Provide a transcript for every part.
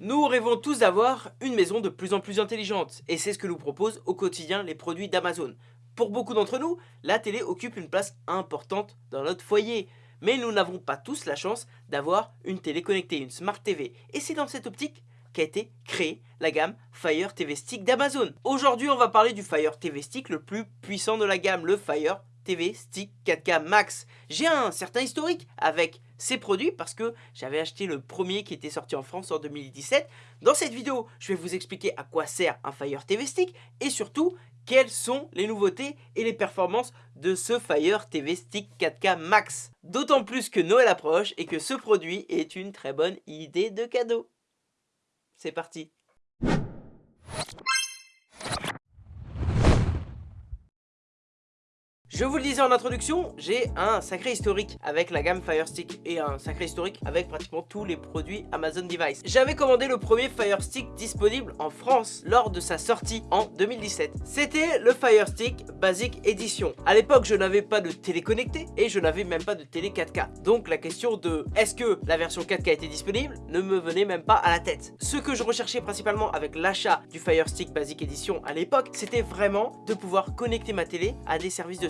Nous rêvons tous d'avoir une maison de plus en plus intelligente, et c'est ce que nous proposent au quotidien les produits d'Amazon. Pour beaucoup d'entre nous, la télé occupe une place importante dans notre foyer, mais nous n'avons pas tous la chance d'avoir une télé connectée, une Smart TV, et c'est dans cette optique qu'a été créée la gamme Fire TV Stick d'Amazon. Aujourd'hui, on va parler du Fire TV Stick le plus puissant de la gamme, le Fire TV Stick 4K Max. J'ai un certain historique avec ces produits parce que j'avais acheté le premier qui était sorti en France en 2017. Dans cette vidéo, je vais vous expliquer à quoi sert un Fire TV Stick et surtout quelles sont les nouveautés et les performances de ce Fire TV Stick 4K Max. D'autant plus que Noël approche et que ce produit est une très bonne idée de cadeau. C'est parti Je vous le disais en introduction, j'ai un sacré historique avec la gamme Fire Stick et un sacré historique avec pratiquement tous les produits Amazon Device. J'avais commandé le premier Fire Stick disponible en France lors de sa sortie en 2017. C'était le Fire Stick Basic Edition. À l'époque, je n'avais pas de télé connectée et je n'avais même pas de télé 4K. Donc la question de est-ce que la version 4K était disponible ne me venait même pas à la tête. Ce que je recherchais principalement avec l'achat du Fire Stick Basic Edition à l'époque, c'était vraiment de pouvoir connecter ma télé à des services de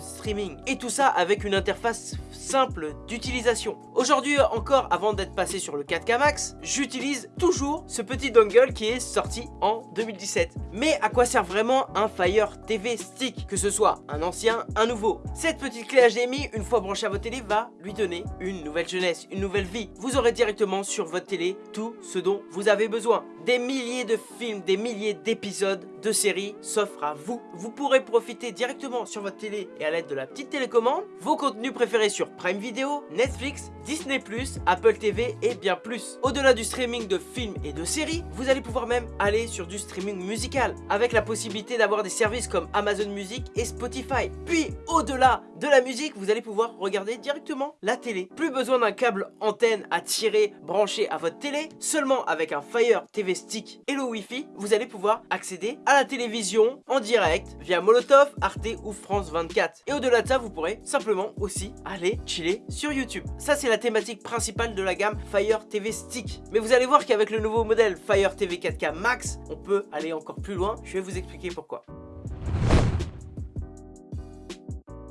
Et tout ça avec une interface simple d'utilisation. Aujourd'hui encore, avant d'être passé sur le 4K Max, j'utilise toujours ce petit dongle qui est sorti en 2017. Mais à quoi sert vraiment un Fire TV Stick Que ce soit un ancien, un nouveau? Cette petite clé HDMI, une fois branchée à votre télé, va lui donner une nouvelle jeunesse, une nouvelle vie. Vous aurez directement sur votre télé tout ce dont vous avez besoin. Des milliers de films, des milliers d'épisodes de séries s'offrent à vous. Vous pourrez profiter directement sur votre télé et à l'aide de la petite télécommande, vos contenus préférés sur Prime Video, Netflix, Disney+, Apple TV et bien plus. Au-delà du streaming de films et de séries, vous allez pouvoir même aller sur du streaming musical, avec la possibilité d'avoir des services comme Amazon Music et Spotify. Puis, au-delà de la musique, vous allez pouvoir regarder directement la télé. Plus besoin d'un câble antenne à tirer, branché à votre télé, seulement avec un Fire TV Stick et le Wi-Fi, vous allez pouvoir accéder à la télévision en direct via Molotov, Arte ou France 24. Et au-delà de ça, vous pourrez simplement aussi aller chiller sur YouTube. Ça, c'est la thématique principale de la gamme Fire TV Stick. Mais vous allez voir qu'avec le nouveau modèle Fire TV 4K Max, on peut aller encore plus loin. Je vais vous expliquer pourquoi.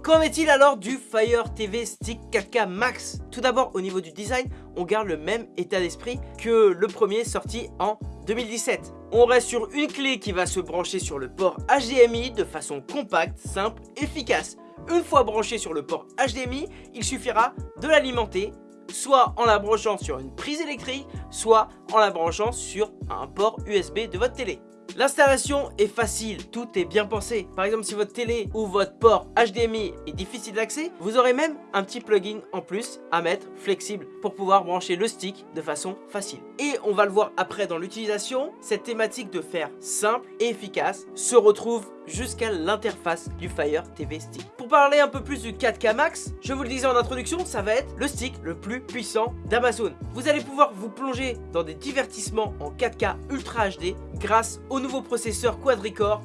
Qu'en est-il alors du Fire TV Stick 4K Max? Tout d'abord, au niveau du design, on garde le même état d'esprit que le premier sorti en 2017. On reste sur une clé qui va se brancher sur le port HDMI de façon compacte, simple, efficace. Une fois branché sur le port HDMI, il suffira de l'alimenter soit en la branchant sur une prise électrique, soit en la branchant sur un port USB de votre télé. L'installation est facile, tout est bien pensé. Par exemple, si votre télé ou votre port HDMI est difficile d'accès, vous aurez même un petit plugin en plus à mettre flexible pour pouvoir brancher le stick de façon facile. Et on va le voir après dans l'utilisation, cette thématique de faire simple et efficace se retrouve jusqu'à l'interface du Fire TV Stick. Pour parler un peu plus du 4K Max, je vous le disais en introduction, ça va être le stick le plus puissant d'Amazon. Vous allez pouvoir vous plonger dans des divertissements en 4K Ultra HD grâce au nouveau processeur quadricore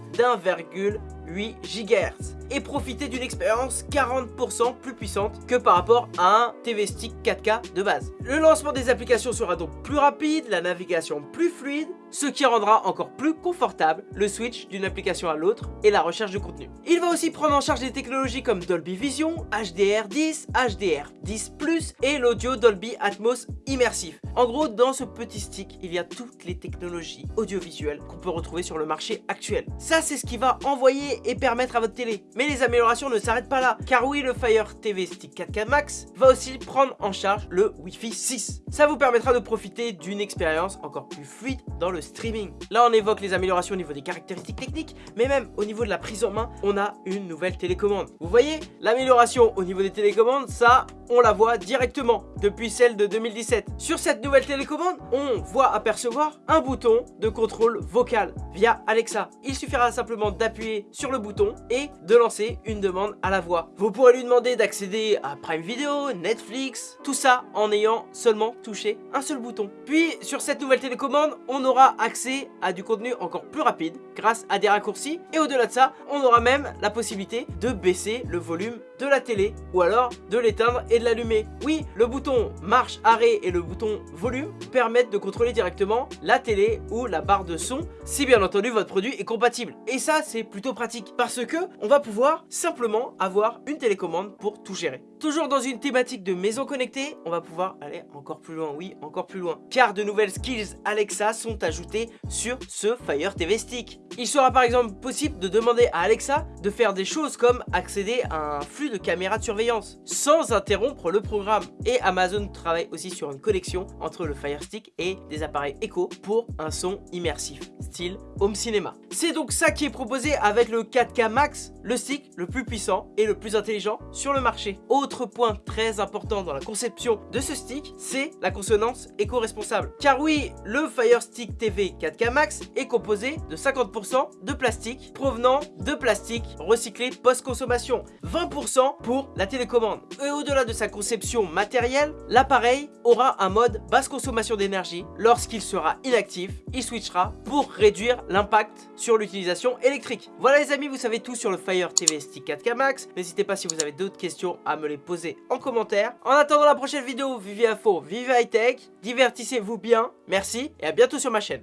d'1,8 GHz et profiter d'une expérience 40% plus puissante que par rapport à un TV Stick 4K de base. Le lancement des applications sera donc plus rapide, la navigation plus fluide, ce qui rendra encore plus confortable le switch d'une application à l'autre et la recherche de contenu. Il va aussi prendre en charge des technologies comme Dolby Vision, HDR10, HDR10+, et l'audio Dolby Atmos immersif. En gros, dans ce petit stick, il y a toutes les technologies audiovisuelles qu'on peut retrouver sur le marché actuel. Ça, c'est ce qui va envoyer et permettre à votre télé. Mais les améliorations ne s'arrêtent pas là, car oui, le Fire TV Stick 4K Max va aussi prendre en charge le Wi-Fi 6. Ça vous permettra de profiter d'une expérience encore plus fluide dans le streaming. Là, on évoque les améliorations au niveau des caractéristiques techniques, mais même au niveau de la prise en main, on a une nouvelle télécommande. Vous voyez, l'amélioration au niveau des télécommandes, ça, on la voit directement depuis celle de 2017. Sur cette nouvelle télécommande, on voit apercevoir un bouton de contrôle vocal via Alexa. Il suffira simplement d'appuyer sur le bouton et de lancer une demande à la voix. Vous pourrez lui demander d'accéder à Prime Video, Netflix, tout ça en ayant seulement touché un seul bouton. Puis sur cette nouvelle télécommande, on aura accès à du contenu encore plus rapide grâce à des raccourcis et au-delà de ça, on aura même la possibilité de baisser le volume de la télé ou alors de l'éteindre et de l'allumer. Oui, le bouton marche arrêt et le bouton volume permettent de contrôler directement la télé ou la barre de son si bien entendu votre produit est compatible. Et ça c'est plutôt pratique parce que on va pouvoir simplement avoir une télécommande pour tout gérer. Toujours dans une thématique de maison connectée, on va pouvoir aller encore plus loin, oui, encore plus loin. Car de nouvelles skills Alexa sont ajoutées sur ce Fire TV Stick. Il sera par exemple possible de demander à Alexa de faire des choses comme accéder à un flux de caméras de surveillance sans interrompre le programme. Et Amazon travaille aussi sur une connexion entre le Fire Stick et des appareils Echo pour un son immersif, style home cinéma. C'est donc ça qui est proposé avec le 4K Max, le stick le plus puissant et le plus intelligent sur le marché. Autre point très important dans la conception de ce stick, c'est la consonance éco-responsable. Car oui, le Fire Stick TV 4K Max est composé de 50% de plastique provenant de plastique recyclé post-consommation, 20% pour la télécommande. Et au-delà de sa conception matérielle, l'appareil aura un mode basse consommation d'énergie. Lorsqu'il sera inactif, il switchera pour réduire l'impact sur l'utilisation électrique. Voilà les amis, vous savez tout sur le Fire TV Stick 4K Max. N'hésitez pas si vous avez d'autres questions à me les poser en commentaire. En attendant la prochaine vidéo, vivez à faux, vivez high tech, divertissez-vous bien. Merci et à bientôt sur ma chaîne.